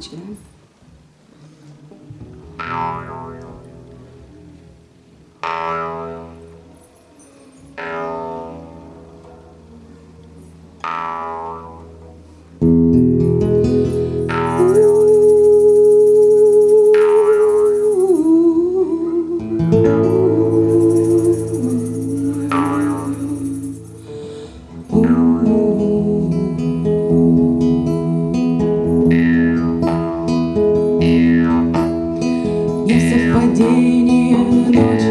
起 совпадение ночи и дня,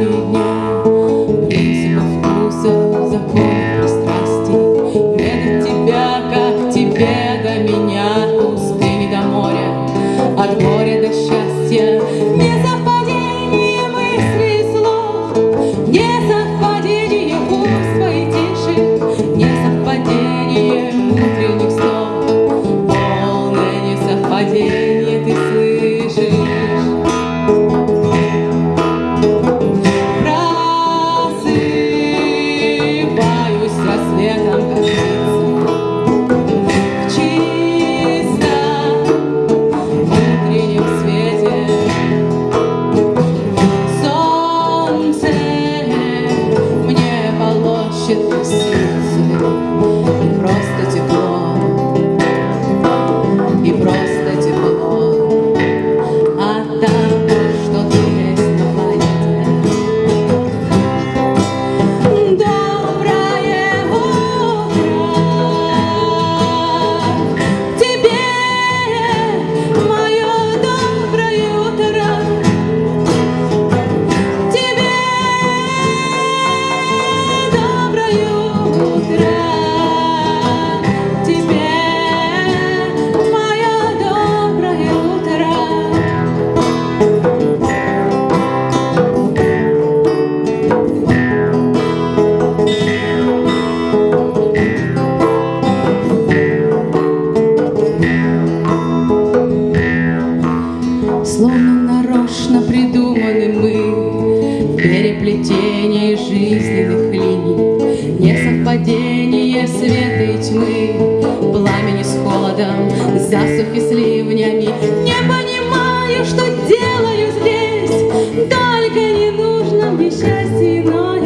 Christ. Словно нарочно придуманы мы Переплетение жизненных линий Несовпадение света и тьмы Пламени с холодом, засухи с ливнями Не понимаю, что делаю здесь Только не нужно мне счастье, но